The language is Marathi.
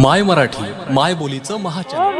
माय मराठी माय बोलीचं महाचॅनल